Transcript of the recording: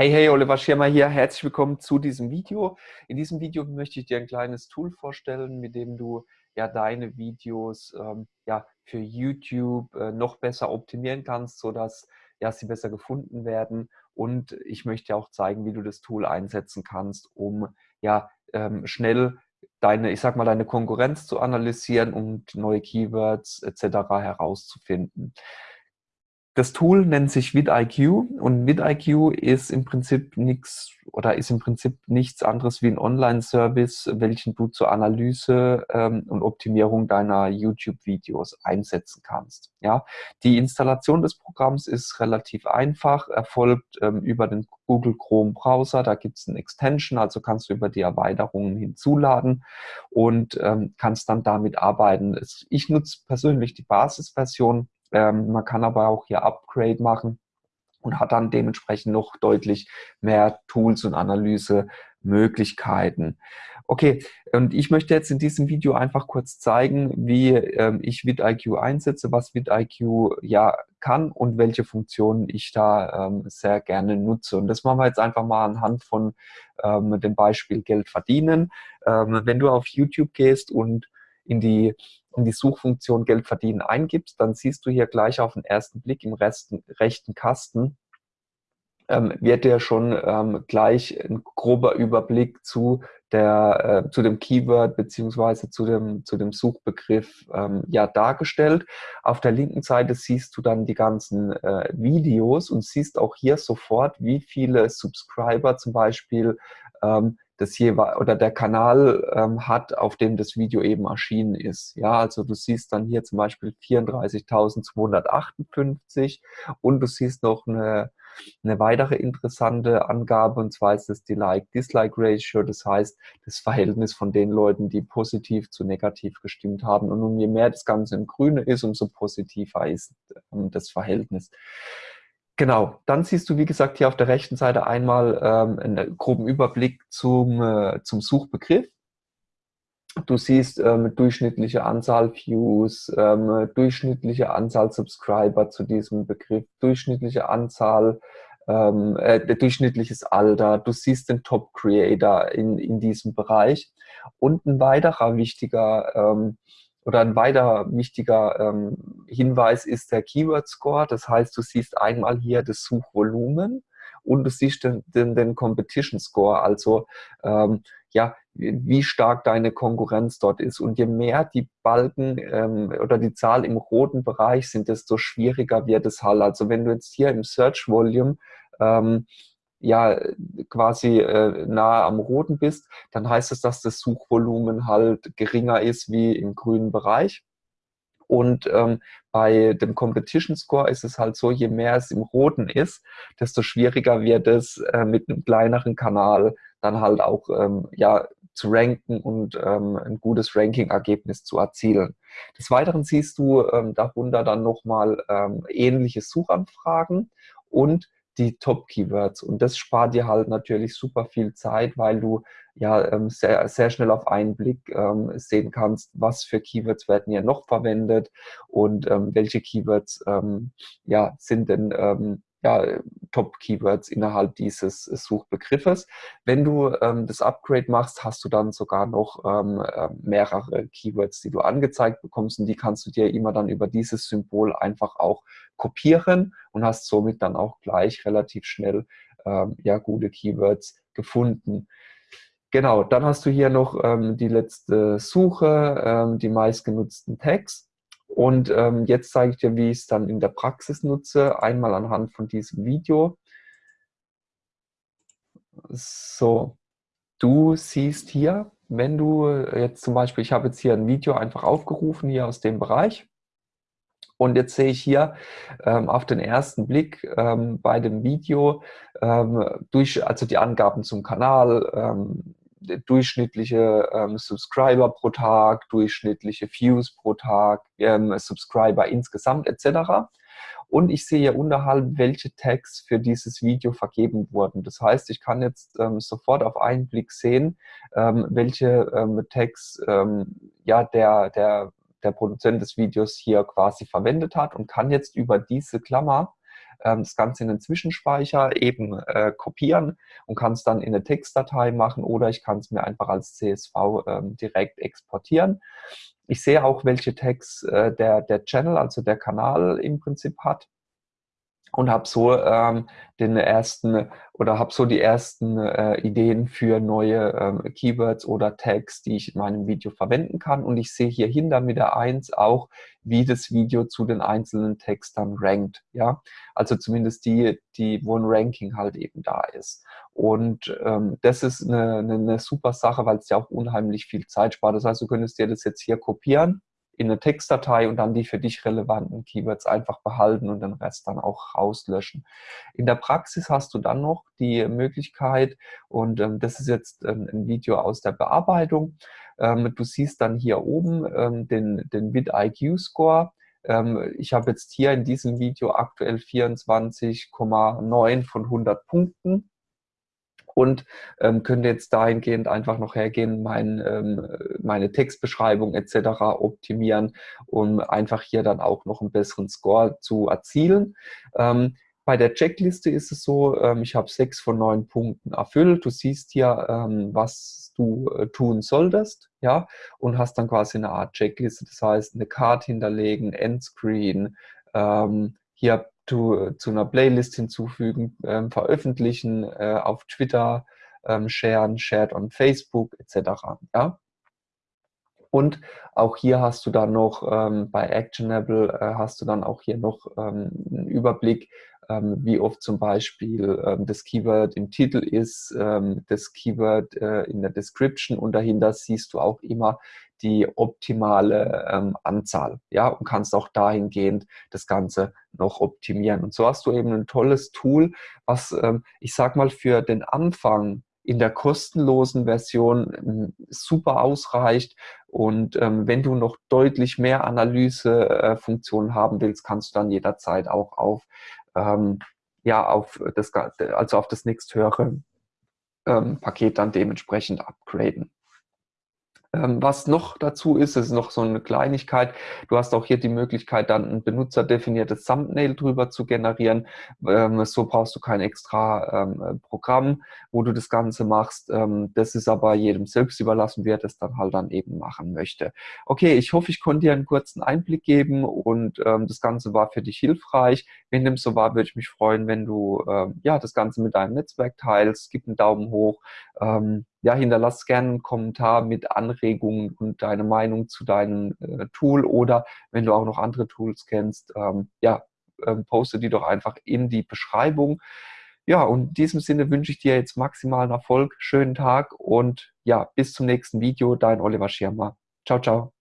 Hey, hey, Oliver Schirmer hier. Herzlich willkommen zu diesem Video. In diesem Video möchte ich dir ein kleines Tool vorstellen, mit dem du ja deine Videos ähm, ja, für YouTube äh, noch besser optimieren kannst, sodass ja, sie besser gefunden werden. Und ich möchte auch zeigen, wie du das Tool einsetzen kannst, um ja ähm, schnell deine, ich sag mal, deine Konkurrenz zu analysieren und neue Keywords etc. herauszufinden. Das Tool nennt sich vidIQ und vidIQ ist im Prinzip nichts oder ist im Prinzip nichts anderes wie ein Online-Service, welchen du zur Analyse ähm, und Optimierung deiner YouTube-Videos einsetzen kannst. Ja, die Installation des Programms ist relativ einfach, erfolgt ähm, über den Google Chrome Browser. Da gibt es ein Extension, also kannst du über die Erweiterungen hinzuladen und ähm, kannst dann damit arbeiten. Ich nutze persönlich die Basisversion ähm, man kann aber auch hier Upgrade machen und hat dann dementsprechend noch deutlich mehr Tools und Analysemöglichkeiten. Okay, und ich möchte jetzt in diesem Video einfach kurz zeigen, wie ähm, ich vidIQ einsetze, was vidIQ ja kann und welche Funktionen ich da ähm, sehr gerne nutze. Und das machen wir jetzt einfach mal anhand von ähm, dem Beispiel Geld verdienen. Ähm, wenn du auf YouTube gehst und in die, in die Suchfunktion Geld verdienen eingibst, dann siehst du hier gleich auf den ersten Blick im rechten, rechten Kasten, ähm, wird dir schon ähm, gleich ein grober Überblick zu, der, äh, zu dem Keyword beziehungsweise zu dem, zu dem Suchbegriff ähm, ja dargestellt. Auf der linken Seite siehst du dann die ganzen äh, Videos und siehst auch hier sofort, wie viele Subscriber zum Beispiel das jeweil oder der Kanal ähm, hat, auf dem das Video eben erschienen ist. Ja, also du siehst dann hier zum Beispiel 34.258 und du siehst noch eine, eine weitere interessante Angabe und zwar ist das die Like-Dislike-Ratio, das heißt das Verhältnis von den Leuten, die positiv zu negativ gestimmt haben. Und je mehr das Ganze im Grüne ist, umso positiver ist ähm, das Verhältnis. Genau, dann siehst du, wie gesagt, hier auf der rechten Seite einmal ähm, einen groben Überblick zum, äh, zum Suchbegriff. Du siehst ähm, durchschnittliche Anzahl Views, ähm, durchschnittliche Anzahl Subscriber zu diesem Begriff, durchschnittliche Anzahl, ähm, äh, durchschnittliches Alter. Du siehst den Top Creator in, in diesem Bereich. Und ein weiterer wichtiger ähm, oder ein weiterer wichtiger ähm, Hinweis ist der Keyword Score. Das heißt, du siehst einmal hier das Suchvolumen und du siehst den, den, den Competition Score, also ähm, ja, wie stark deine Konkurrenz dort ist. Und je mehr die Balken ähm, oder die Zahl im roten Bereich sind, desto schwieriger wird es halt. Also wenn du jetzt hier im Search Volume ähm, ja quasi äh, nahe am roten bist, dann heißt es, dass das Suchvolumen halt geringer ist wie im grünen Bereich. Und ähm, bei dem Competition Score ist es halt so, je mehr es im Roten ist, desto schwieriger wird es äh, mit einem kleineren Kanal dann halt auch ähm, ja, zu ranken und ähm, ein gutes Ranking-Ergebnis zu erzielen. Des Weiteren siehst du ähm, darunter dann nochmal ähm, ähnliche Suchanfragen und die Top-Keywords. Und das spart dir halt natürlich super viel Zeit, weil du ja ähm, sehr, sehr schnell auf einen Blick ähm, sehen kannst, was für Keywords werden hier noch verwendet und ähm, welche Keywords ähm, ja, sind denn ähm, ja, Top-Keywords innerhalb dieses Suchbegriffes. Wenn du ähm, das Upgrade machst, hast du dann sogar noch ähm, äh, mehrere Keywords, die du angezeigt bekommst und die kannst du dir immer dann über dieses Symbol einfach auch kopieren und hast somit dann auch gleich relativ schnell ähm, ja, gute Keywords gefunden. Genau, dann hast du hier noch ähm, die letzte Suche, ähm, die meistgenutzten Tags. Und ähm, jetzt zeige ich dir, wie ich es dann in der Praxis nutze, einmal anhand von diesem Video. So, du siehst hier, wenn du jetzt zum Beispiel, ich habe jetzt hier ein Video einfach aufgerufen, hier aus dem Bereich. Und jetzt sehe ich hier ähm, auf den ersten Blick ähm, bei dem Video ähm, durch, also die Angaben zum Kanal, ähm, durchschnittliche ähm, Subscriber pro Tag, durchschnittliche Views pro Tag, ähm, Subscriber insgesamt etc. Und ich sehe hier unterhalb, welche Tags für dieses Video vergeben wurden. Das heißt, ich kann jetzt ähm, sofort auf einen Blick sehen, ähm, welche ähm, Tags ähm, ja, der, der, der Produzent des Videos hier quasi verwendet hat und kann jetzt über diese Klammer das Ganze in den Zwischenspeicher eben äh, kopieren und kann es dann in eine Textdatei machen oder ich kann es mir einfach als CSV ähm, direkt exportieren. Ich sehe auch, welche Tags äh, der, der Channel, also der Kanal im Prinzip hat und habe so ähm, den ersten oder habe so die ersten äh, Ideen für neue ähm, Keywords oder Tags, die ich in meinem Video verwenden kann. Und ich sehe hier hinter mit der 1 auch, wie das Video zu den einzelnen Tags dann rankt. Ja, also zumindest die, die wo ein Ranking halt eben da ist. Und ähm, das ist eine, eine, eine super Sache, weil es ja auch unheimlich viel Zeit spart. Das heißt, du könntest dir das jetzt hier kopieren in eine Textdatei und dann die für dich relevanten Keywords einfach behalten und den Rest dann auch rauslöschen. In der Praxis hast du dann noch die Möglichkeit, und ähm, das ist jetzt ähm, ein Video aus der Bearbeitung, ähm, du siehst dann hier oben ähm, den, den VidIQ-Score. Ähm, ich habe jetzt hier in diesem Video aktuell 24,9 von 100 Punkten und ähm, könnte jetzt dahingehend einfach noch hergehen, mein, ähm, meine Textbeschreibung etc. optimieren, um einfach hier dann auch noch einen besseren Score zu erzielen. Ähm, bei der Checkliste ist es so, ähm, ich habe sechs von neun Punkten erfüllt. Du siehst hier, ähm, was du äh, tun solltest, ja, und hast dann quasi eine Art Checkliste. Das heißt, eine Card hinterlegen, Endscreen, ähm, hier zu, zu einer Playlist hinzufügen, ähm, veröffentlichen, äh, auf Twitter ähm, sharen, shared on Facebook etc. Ja? Und auch hier hast du dann noch ähm, bei Actionable äh, hast du dann auch hier noch ähm, einen Überblick, ähm, wie oft zum Beispiel ähm, das Keyword im Titel ist, ähm, das Keyword äh, in der Description und dahinter siehst du auch immer die optimale ähm, Anzahl, ja, und kannst auch dahingehend das Ganze noch optimieren. Und so hast du eben ein tolles Tool, was, ähm, ich sag mal, für den Anfang in der kostenlosen Version ähm, super ausreicht. Und ähm, wenn du noch deutlich mehr Analysefunktionen äh, haben willst, kannst du dann jederzeit auch auf, ähm, ja, auf das, also auf das nächsthöhere ähm, Paket dann dementsprechend upgraden. Ähm, was noch dazu ist, ist noch so eine Kleinigkeit. Du hast auch hier die Möglichkeit, dann ein benutzerdefiniertes Thumbnail drüber zu generieren. Ähm, so brauchst du kein extra ähm, Programm, wo du das Ganze machst. das ist aber jedem selbst überlassen, wer das dann halt dann eben machen möchte. Okay, ich hoffe, ich konnte dir einen kurzen Einblick geben und das Ganze war für dich hilfreich. Wenn dem so war, würde ich mich freuen, wenn du ja das Ganze mit deinem Netzwerk teilst. Gib einen Daumen hoch ja, hinterlass gerne einen Kommentar mit Anregungen und deine Meinung zu deinem äh, Tool oder wenn du auch noch andere Tools kennst, ähm, ja, ähm, poste die doch einfach in die Beschreibung. Ja, und in diesem Sinne wünsche ich dir jetzt maximalen Erfolg, schönen Tag und ja, bis zum nächsten Video, dein Oliver Schirmer. Ciao, ciao.